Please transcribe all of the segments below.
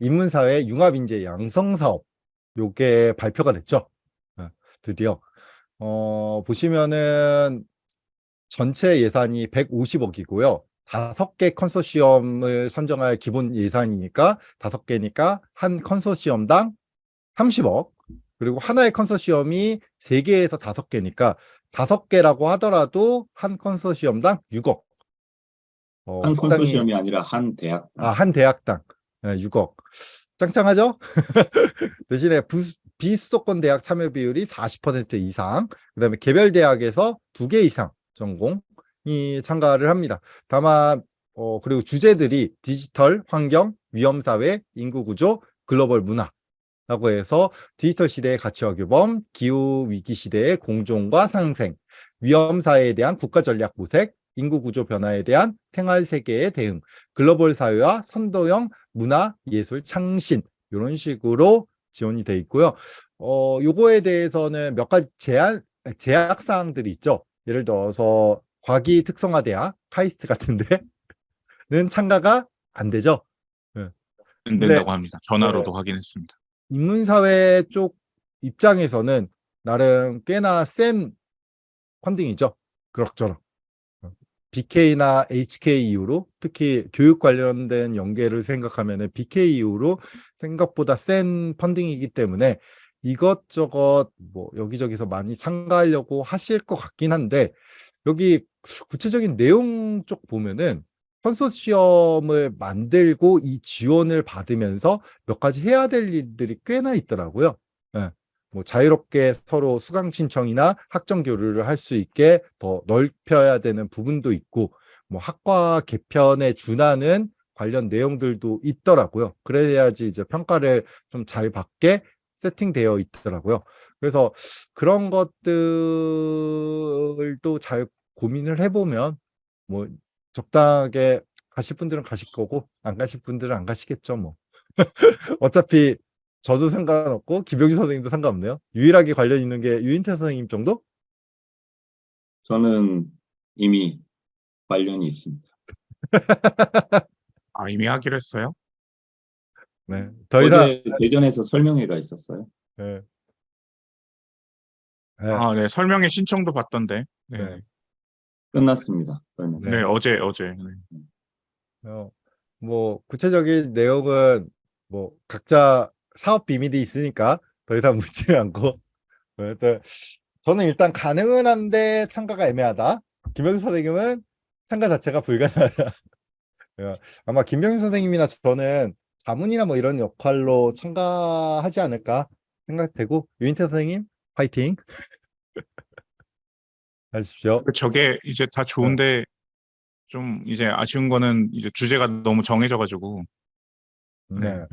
인문사회 융합인재 양성사업 요게 발표가 됐죠. 어, 드디어 어, 보시면은 전체 예산이 150억이고요. 다섯 개 컨소시엄을 선정할 기본 예산이니까 다섯 개니까 한 컨소시엄당 30억 그리고 하나의 컨소시엄이 세 개에서 다섯 개니까 다섯 개라고 하더라도 한 컨소시엄당 6억 어, 한 컨소시엄이 아니라 한 대학. 아, 한 대학당 네, 6억. 짱짱하죠? 대신에 부, 비수도권 대학 참여 비율이 40% 이상, 그 다음에 개별 대학에서 두 개 이상 전공이 참가를 합니다. 다만, 어, 그리고 주제들이 디지털, 환경, 위험사회, 인구구조, 글로벌 문화, 라고 해서 디지털 시대의 가치와 규범, 기후위기 시대의 공존과 상생, 위험사회에 대한 국가전략 모색, 인구 구조 변화에 대한 생활 세계의 대응, 글로벌 사회와 선도형 문화, 예술, 창신 이런 식으로 지원이 돼 있고요. 어, 요거에 대해서는 몇 가지 제한, 제약 사항들이 있죠. 예를 들어서 과기 특성화 대학, 카이스트 같은데는 참가가 안 되죠. 안 된다고 합니다. 전화로도 확인했습니다. 인문사회 쪽 입장에서는 나름 꽤나 센 펀딩이죠. 그럭저럭. BK나 HK 이후로 특히 교육 관련된 연계를 생각하면 BK 이후로 생각보다 센 펀딩이기 때문에 이것저것 뭐 여기저기서 많이 참가하려고 하실 것 같긴 한데 여기 구체적인 내용 쪽 보면은 컨소시엄을 만들고 이 지원을 받으면서 몇 가지 해야 될 일들이 꽤나 있더라고요. 예. 뭐 자유롭게 서로 수강 신청이나 학점 교류를 할 수 있게 더 넓혀야 되는 부분도 있고 뭐 학과 개편에 준하는 관련 내용들도 있더라고요. 그래야지 이제 평가를 좀 잘 받게 세팅되어 있더라고요. 그래서 그런 것들도 잘 고민을 해보면 뭐 적당하게 가실 분들은 가실 거고 안 가실 분들은 안 가시겠죠 뭐. 어차피 저도 상관없고 김병주 선생님도 상관없네요. 유일하게 관련 있는 게 유인태 선생님 정도? 저는 이미 관련이 있습니다. 아 이미 하기로 했어요? 네. 더 이상 어제 대전에서 설명회가 있었어요. 네. 네. 아, 네. 설명회 신청도 받던데. 네. 네. 네. 끝났습니다. 설명회. 네. 어제 어제. 네. 어, 뭐 구체적인 내용은 뭐 각자 사업 비밀이 있으니까 더 이상 묻지는 않고 저는 일단 가능은 한데 참가가 애매하다. 김병수 선생님은 참가 자체가 불가능하다. 예, 아마 김병수 선생님이나 저는 자문이나 뭐 이런 역할로 참가하지 않을까 생각되고 유인태 선생님 파이팅 하십시오. 그 저게 이제 다 좋은데 좀 이제 아쉬운 거는 이제 주제가 너무 정해져 가지고 네. 네.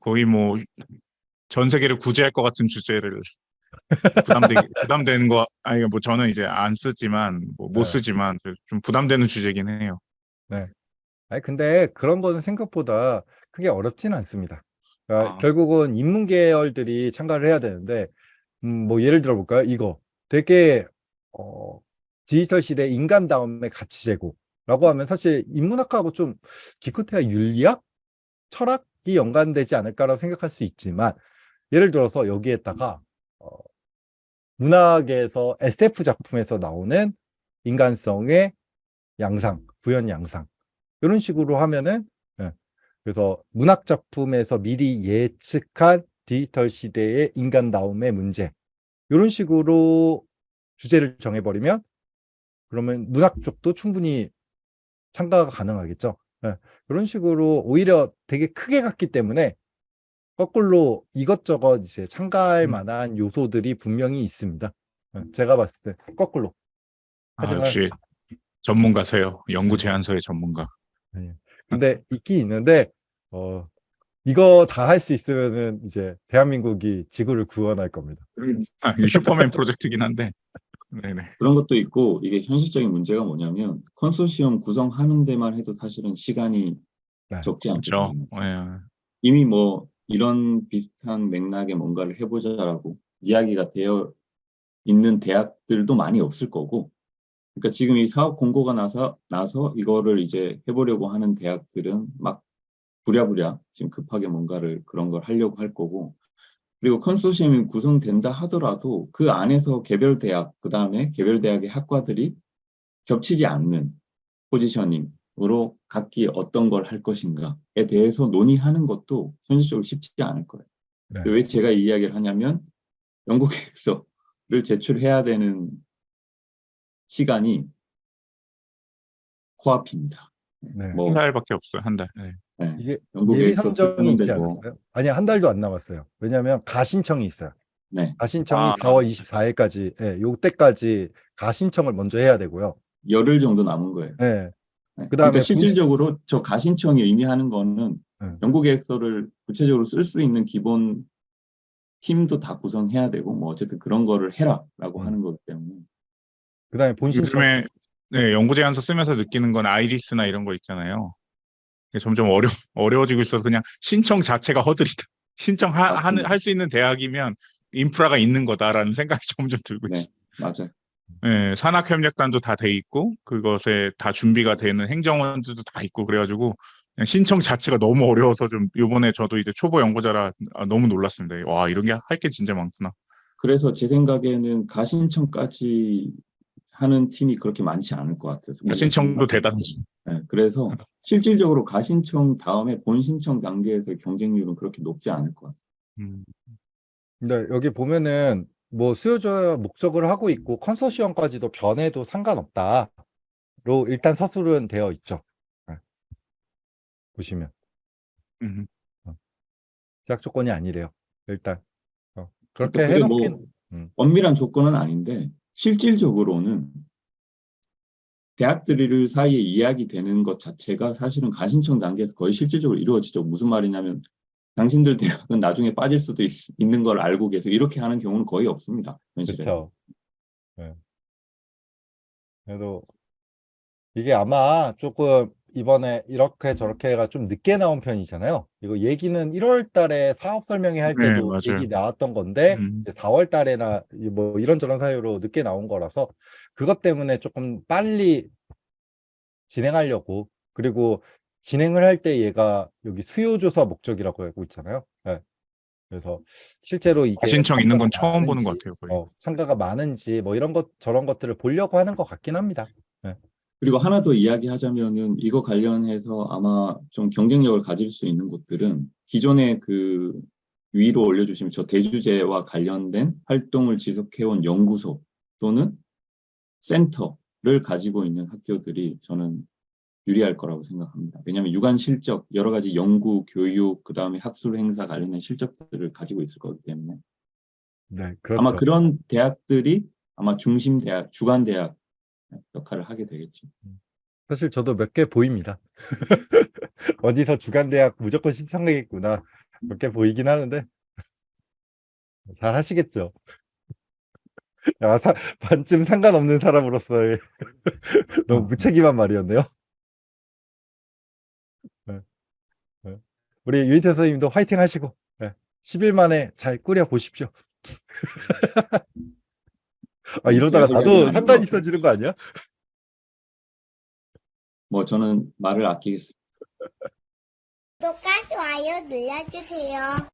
거의 뭐 전 세계를 구제할 것 같은 주제를 부담되 부담되는 거 아니 뭐 저는 이제 안 쓰지만 뭐못 네. 쓰지만 좀 부담되는 주제긴 해요. 아니 근데 그런 거는 생각보다 크게 어렵진 않습니다. 그러니까 아. 결국은 인문 계열들이 참가를 해야 되는데 음, 뭐 예를 들어 볼까요? 이거 되게 어, 디지털 시대 인간 다음의 가치 제고라고 하면 사실 인문학하고 좀 기껏해야 윤리학, 철학이 연관되지 않을까라고 생각할 수 있지만 예를 들어서 여기에다가 어, 문학에서 SF 작품에서 나오는 인간성의 양상, 구현 양상 이런 식으로 하면은 예, 그래서 문학 작품에서 미리 예측한 디지털 시대의 인간다움의 문제 이런 식으로 주제를 정해버리면 그러면 문학 쪽도 충분히 참가가 가능하겠죠. 예, 이런 식으로 오히려 되게 크게 갔기 때문에 거꾸로 이것저것 이제 참가할 음. 만한 요소들이 분명히 있습니다. 예, 제가 봤을 때 거꾸로. 아, 하지만- 역시 전문가세요. 연구 제안서의 전문가. 근데 있긴 있는데 어 이거 다 할 수 있으면은 이제 대한민국이 지구를 구원할 겁니다. 아, 이게 슈퍼맨 프로젝트긴 한데. 네네. 그런 것도 있고 이게 현실적인 문제가 뭐냐면 컨소시엄 구성하는 데만 해도 사실은 시간이 네, 적지 그렇죠. 않거든요. 예. 이미 뭐 이런 비슷한 맥락의 뭔가를 해보자라고 이야기가 되어 있는 대학들도 많이 없을 거고 그러니까 지금 이 사업 공고가 나서 나서 이거를 이제 해보려고 하는 대학들은 막 부랴부랴 지금 급하게 뭔가를 그런 걸 하려고 할 거고 그리고 컨소시엄이 구성된다 하더라도 그 안에서 개별 대학 그 다음에 개별 대학의 학과들이 겹치지 않는 포지셔닝으로 각기 어떤 걸 할 것인가에 대해서 논의하는 것도 현실적으로 쉽지 않을 거예요. 네. 왜 제가 이 이야기를 하냐면 연구 계획서를 제출해야 되는 시간이 코앞입니다. 네. 뭐 한 달밖에 없어요. 한 달. 네. 네, 이게 연구 예비 계획서 선정이 있지 않았어요? 아니 한 달도 안 남았어요. 왜냐하면 가신청이 있어요. 네, 가신청이 아. 4월 24일까지, 예, 요때까지 가신청을 먼저 해야 되고요. 열흘 정도 남은 거예요. 예, 네. 그다음에 그러니까 실질적으로 저 가신청이 의미하는 거는 네. 연구계획서를 구체적으로 쓸 수 있는 기본 팀도 다 구성해야 되고 뭐 어쨌든 그런 거를 해라라고 음. 하는 거기 때문에 그다음에 본신청 요즘에 네, 연구 제안서 쓰면서 느끼는 건 아이리스나 이런 거 있잖아요. 점점 어려 어려워지고 있어서 그냥 신청 자체가 허들이다. 신청하는 맞습니다. 할수 있는 대학이면 인프라가 있는 거다라는 생각이 점점 들고 네. 있어요. 맞아요. 예, 산학협력단도 다 돼 있고 그것에 다 준비가 되는 행정원들도 다 있고 그래가지고 신청 자체가 너무 어려워서 좀 이번에 저도 이제 초보 연구자라 아, 너무 놀랐습니다. 와 이런 게 할 게 진짜 많구나. 그래서 제 생각에는 가신청까지 하는 팀이 그렇게 많지 않을 것 같아요. 신청도 대단하시. 네, 그래서 실질적으로 가신청 다음에 본신청 단계에서의 경쟁률은 그렇게 높지 않을 것 같습니다. 음, 근데 여기 보면은 뭐 수요자 목적을 하고 있고 컨소시엄까지도 변해도 상관없다로 일단 서술은 되어 있죠. 예. 보시면 음. 제약 조건이 아니래요. 일단 어, 그렇게 그러니까 그게 뭐 해놓긴 음. 엄밀한 조건은 아닌데 실질적으로는 대학들 사이에 이야기 되는 것 자체가 사실은 가신청 단계에서 거의 실질적으로 이루어지죠. 무슨 말이냐면 당신들 대학은 나중에 빠질 수도 있, 있는 걸 알고 계세요. 이렇게 하는 경우는 거의 없습니다. 현실에. 그렇죠. 예. 그래도 이게 아마 조금 이번에 이렇게 저렇게가 좀 늦게 나온 편이잖아요. 이거 얘기는 1월 달에 사업 설명회 할 네, 때도 맞아요. 얘기 나왔던 건데 음. 이제 4월 달에나 이뭐 이런저런 사유로 늦게 나온 거라서 그것 때문에 조금 빨리 진행하려고 그리고 진행을 할 때 얘가 여기 수요 조사 목적이라고 알고 있잖아요. 예. 그래서 실제로 이게 신청 있는 건 처음 보는 것 많은지, 같아요. 거의. 어, 참가가 많은지 뭐 이런 것 저런 것들을 보려고 하는 것 같긴 합니다. 그리고 하나 더 이야기하자면은 이거 관련해서 아마 좀 경쟁력을 가질 수 있는 곳들은 기존에 그 위로 올려주시면 저 대주제와 관련된 활동을 지속해온 연구소 또는 센터를 가지고 있는 학교들이 저는 유리할 거라고 생각합니다. 왜냐하면 유관 실적, 여러 가지 연구, 교육, 그 다음에 학술 행사 관련된 실적들을 가지고 있을 거기 때문에 네, 그렇죠. 아마 그런 대학들이 아마 중심 대학, 주간 대학 역할을 하게 되겠죠. 사실 저도 몇 개 보입니다. 어디서 주간대학 무조건 신청하겠구나. 몇 개 보이긴 하는데 잘 하시겠죠. 야, 사, 반쯤 상관없는 사람으로서 너무 무책임한 말이었네요. 네. 네. 우리 유인태 선생님도 화이팅 하시고 네. 10일 만에 잘 꾸려 보십시오. 아, 이러다가 나도 이야기는 상관 아닌 것 있어지는 거 아니야? 뭐 저는 말을 아끼겠습니다. 구독과 좋아요 눌러주세요.